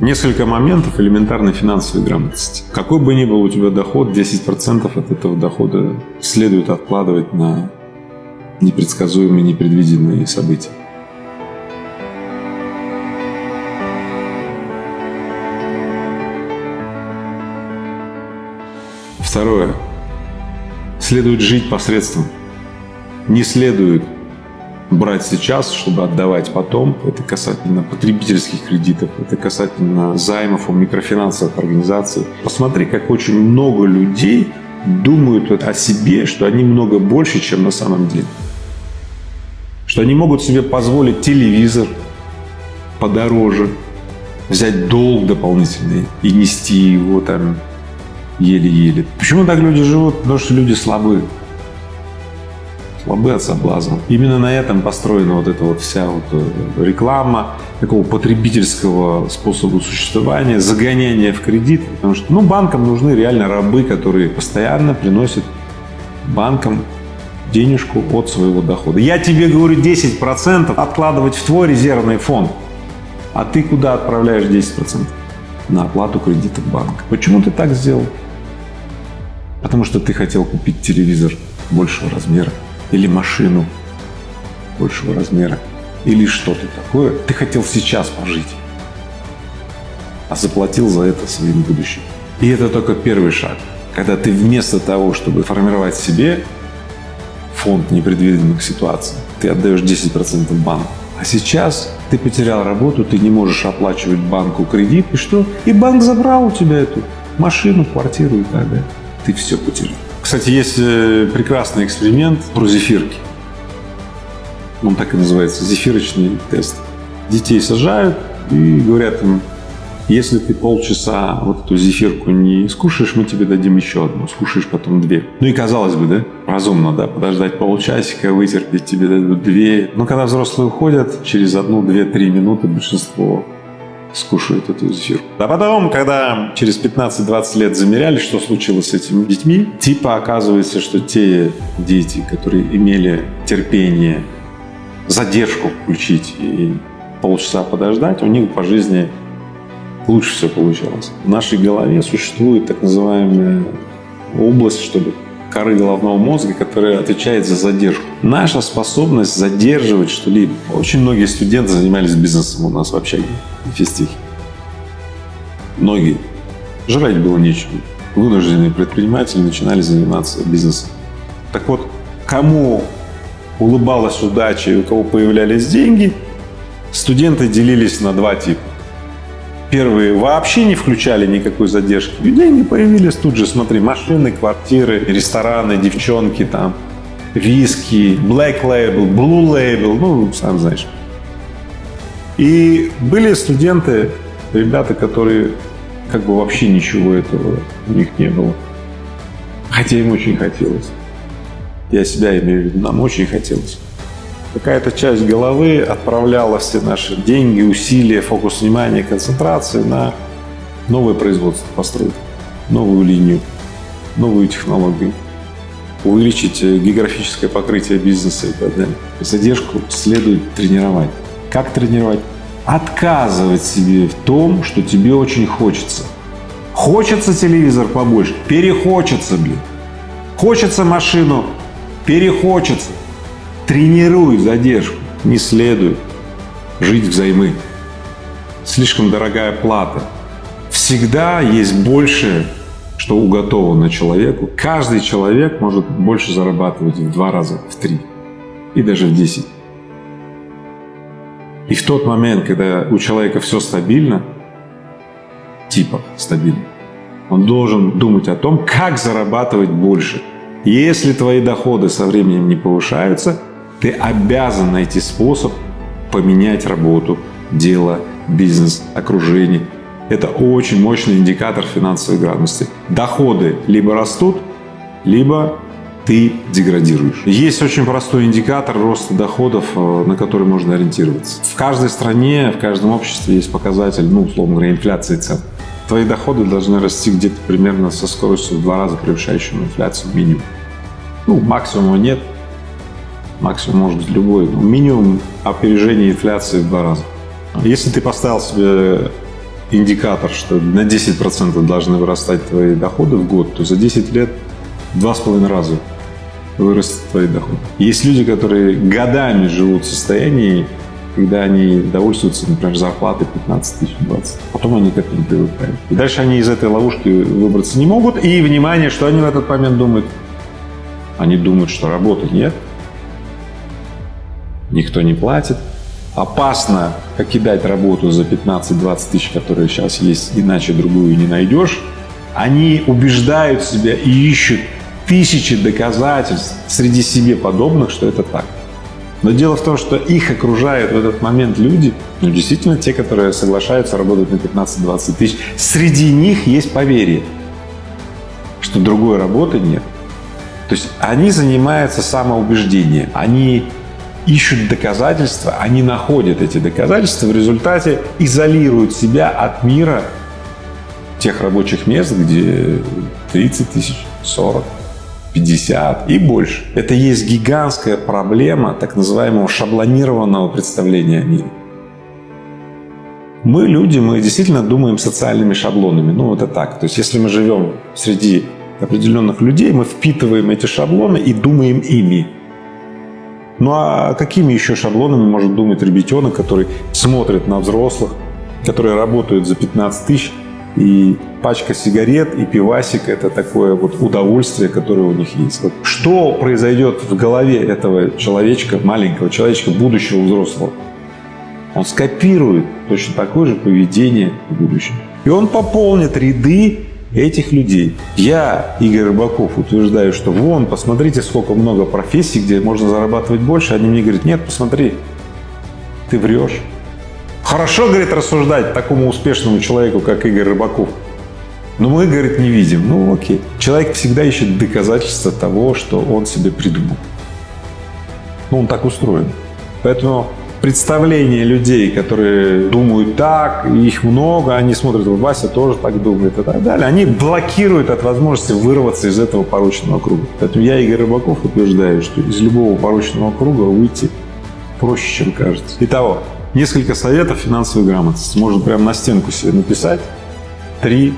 Несколько моментов элементарной финансовой грамотности. Какой бы ни был у тебя доход, 10% от этого дохода следует откладывать на непредсказуемые, непредвиденные события. Второе. Следует жить посредством. Не следует брать сейчас, чтобы отдавать потом. Это касательно потребительских кредитов, это касательно займов у микрофинансовых организаций. Посмотри, как очень много людей думают о себе, что они много больше, чем на самом деле. Что они могут себе позволить телевизор подороже, взять долг дополнительный и нести его там еле-еле. Почему так люди живут? Потому что люди слабы. Слабы от соблазна. Именно на этом построена вот эта вот вся вот э, реклама такого потребительского способа существования, загоняние в кредит. Потому что ну, банкам нужны реально рабы, которые постоянно приносят банкам денежку от своего дохода. Я тебе говорю 10% откладывать в твой резервный фонд, а ты куда отправляешь 10%? На оплату кредита банка. Почему ты так сделал? Потому что ты хотел купить телевизор большего размера или машину большего размера или что-то такое. Ты хотел сейчас пожить, а заплатил за это своим будущим. И это только первый шаг. Когда ты вместо того, чтобы формировать себе фонд непредвиденных ситуаций, ты отдаешь 10% банку. А сейчас ты потерял работу, ты не можешь оплачивать банку кредит, и что? И банк забрал у тебя эту машину, квартиру и так далее ты все потерял. Кстати, есть э, прекрасный эксперимент про зефирки. Он так и называется, зефирочный тест. Детей сажают и говорят им, если ты полчаса вот эту зефирку не скушаешь, мы тебе дадим еще одну, скушаешь потом две. Ну и казалось бы, да, разумно, да, подождать полчасика, вытерпеть, тебе дадут две. Но когда взрослые уходят, через одну, две, три минуты большинство скушают эту зефирку. А потом, когда через 15-20 лет замеряли, что случилось с этими детьми, типа оказывается, что те дети, которые имели терпение, задержку включить и полчаса подождать, у них по жизни лучше все получалось. В нашей голове существует так называемая область, чтобы коры головного мозга, которая отвечает за задержку. Наша способность задерживать что-либо. Очень многие студенты занимались бизнесом у нас в общаге физтехе. Многие. Жрать было нечего. Вынужденные предприниматели начинали заниматься бизнесом. Так вот, кому улыбалась удача и у кого появлялись деньги, студенты делились на два типа. Первые вообще не включали никакой задержки. И деньги появились тут же, смотри, машины, квартиры, рестораны, девчонки там, виски, black label, blue label, ну, сам знаешь. И были студенты, ребята, которые как бы вообще ничего этого у них не было. Хотя им очень хотелось. Я себя имею в виду, нам очень хотелось. Какая-то часть головы отправляла все наши деньги, усилия, фокус внимания, концентрации на новое производство построить, новую линию, новую технологию, увеличить э, географическое покрытие бизнеса и так далее. Задержку следует тренировать. Как тренировать? Отказывать себе в том, что тебе очень хочется. Хочется телевизор побольше? Перехочется, блин. Хочется машину? Перехочется. Тренируй задержку. Не следует жить взаймы. Слишком дорогая плата. Всегда есть больше, что уготовано человеку. Каждый человек может больше зарабатывать в два раза, в три и даже в десять. И в тот момент, когда у человека все стабильно, типа стабильно, он должен думать о том, как зарабатывать больше. Если твои доходы со временем не повышаются, ты обязан найти способ поменять работу, дело, бизнес, окружение. Это очень мощный индикатор финансовой грамотности. Доходы либо растут, либо ты деградируешь. Есть очень простой индикатор роста доходов, э, на который можно ориентироваться. В каждой стране, в каждом обществе есть показатель, ну, условно говоря, инфляции цен. Твои доходы должны расти где-то примерно со скоростью в два раза превышающей инфляцию минимум. Ну, максимума нет, максимум может быть любой, но минимум опережения инфляции в два раза. Если ты поставил себе индикатор, что на 10% должны вырастать твои доходы в год, то за 10 лет два с половиной раза вырастет твои доходы. Есть люди, которые годами живут в состоянии, когда они довольствуются, например, зарплатой 15 тысяч, 20. Потом они к этому привыкают. И дальше они из этой ловушки выбраться не могут. И, внимание, что они в этот момент думают? Они думают, что работы нет, никто не платит, опасно покидать работу за 15-20 тысяч, которые сейчас есть, иначе другую не найдешь. Они убеждают себя и ищут тысячи доказательств среди себе подобных, что это так. Но дело в том, что их окружают в этот момент люди, ну, действительно те, которые соглашаются работать на 15-20 тысяч. Среди них есть поверье, что другой работы нет. То есть они занимаются самоубеждением, они ищут доказательства, они находят эти доказательства, в результате изолируют себя от мира тех рабочих мест, где 30 тысяч, 40, 50 и больше. Это есть гигантская проблема так называемого шаблонированного представления о мире. Мы, люди, мы действительно думаем социальными шаблонами. Ну, это так. То есть, если мы живем среди определенных людей, мы впитываем эти шаблоны и думаем ими. Ну а какими еще шаблонами может думать ребятенок, который смотрит на взрослых, которые работают за 15 тысяч, и пачка сигарет и пивасик – это такое вот удовольствие, которое у них есть. Вот что произойдет в голове этого человечка, маленького человечка, будущего взрослого? Он скопирует точно такое же поведение в будущем. И он пополнит ряды этих людей. Я, Игорь Рыбаков, утверждаю, что вон, посмотрите, сколько много профессий, где можно зарабатывать больше. Они мне говорят, нет, посмотри, ты врешь. Хорошо, говорит, рассуждать такому успешному человеку, как Игорь Рыбаков. Но мы, говорит, не видим. Ну, окей. Человек всегда ищет доказательства того, что он себе придумал. Ну, он так устроен. Поэтому представление людей, которые думают так, их много, они смотрят, Вася тоже так думает и так далее, они блокируют от возможности вырваться из этого порочного круга. Поэтому я, Игорь Рыбаков, утверждаю, что из любого порочного круга выйти проще, чем кажется. Итого, несколько советов финансовой грамотности. Можно прямо на стенку себе написать. Три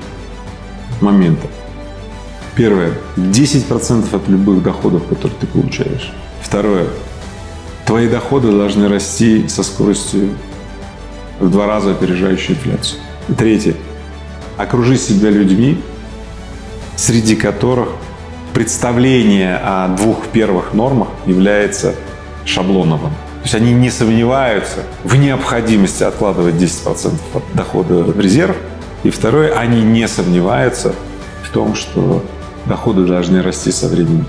момента. Первое. 10% от любых доходов, которые ты получаешь. Второе. Твои доходы должны расти со скоростью в два раза опережающей инфляцию. И третье. Окружи себя людьми, среди которых представление о двух первых нормах является шаблоновым. То есть они не сомневаются в необходимости откладывать 10% от дохода в резерв. И второе, они не сомневаются в том, что доходы должны расти со временем.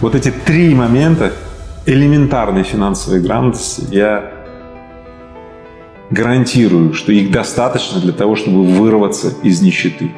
Вот эти три момента элементарной финансовой грамотности я гарантирую, что их достаточно для того, чтобы вырваться из нищеты.